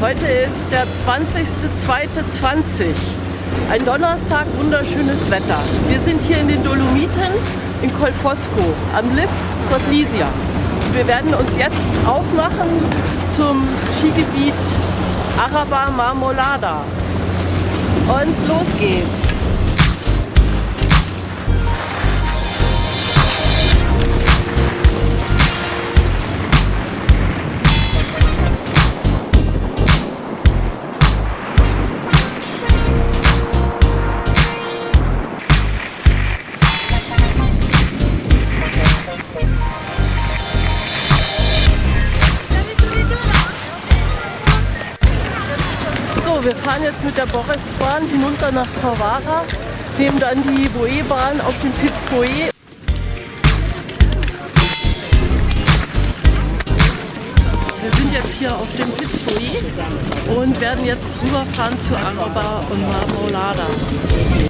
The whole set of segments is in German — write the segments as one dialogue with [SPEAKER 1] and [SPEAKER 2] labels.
[SPEAKER 1] Heute ist der 20.02.20. Ein Donnerstag, wunderschönes Wetter. Wir sind hier in den Dolomiten in Colfosco am Lift Sotlisia. Wir werden uns jetzt aufmachen zum Skigebiet Araba Marmolada. Und los geht's! Fahren jetzt mit der Borisbahn hinunter nach Kawara, nehmen dann die Boe-Bahn auf den Piz Boe. Wir sind jetzt hier auf dem Piz Boe und werden jetzt rüberfahren zu Araba und Marmolada.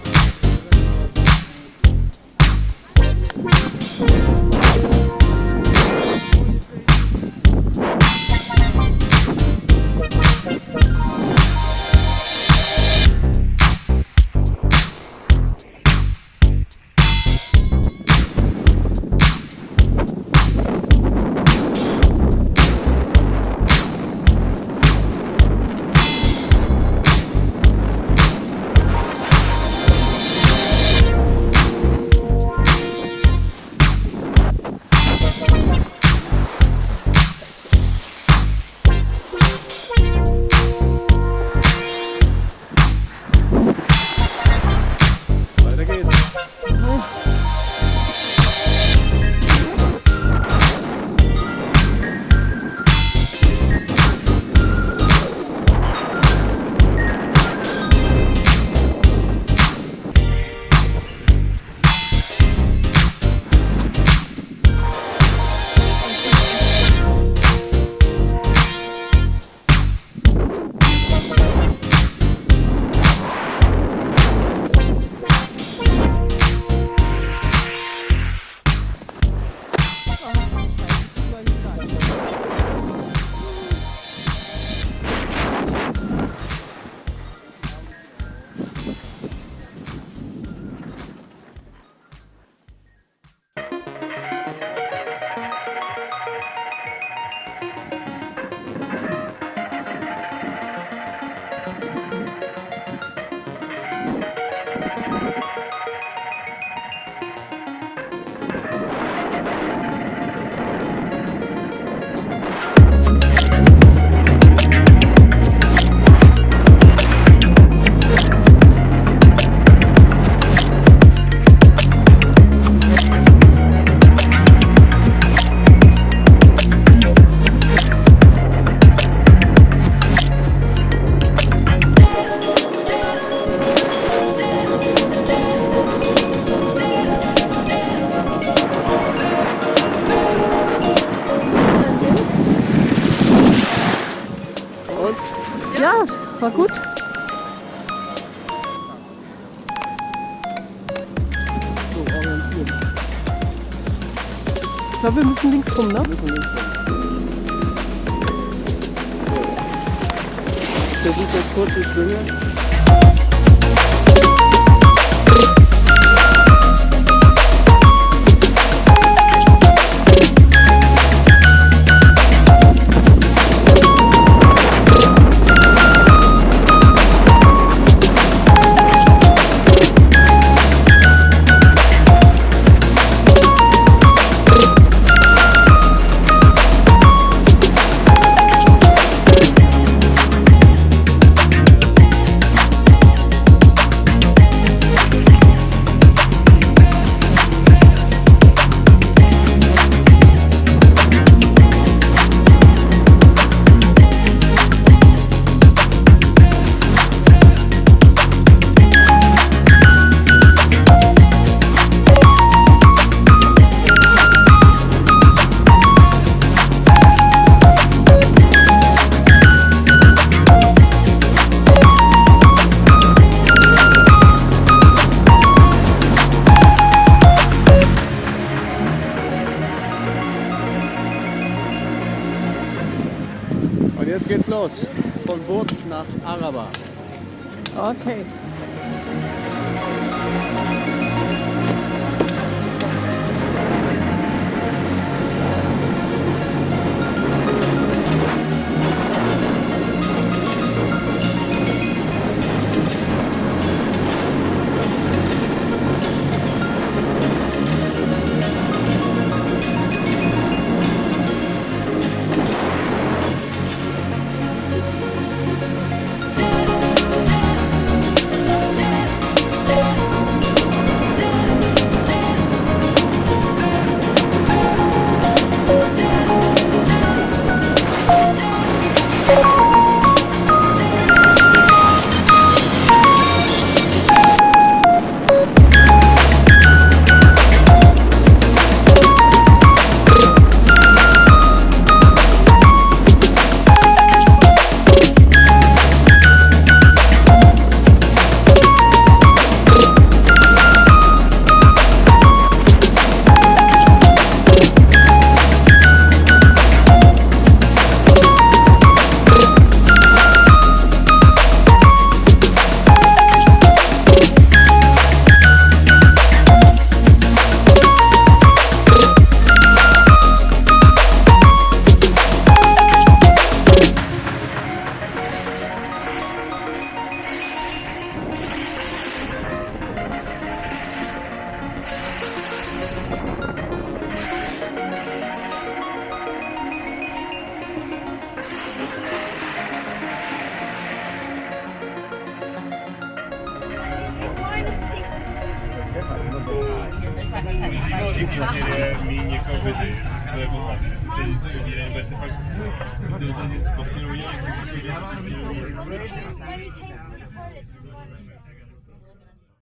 [SPEAKER 1] Ja, war gut. Ich glaube, wir müssen links rum, ne? Wir müssen links rum.
[SPEAKER 2] Ich versuche jetzt kurz die Schwinge.
[SPEAKER 3] Jetzt geht's los.
[SPEAKER 2] von Burz nach Araber.
[SPEAKER 1] Okay.
[SPEAKER 3] musíme určitě mít někoho vizi, to je poznat. Ten jeden bude se
[SPEAKER 4] pak dosadit poslední, jak se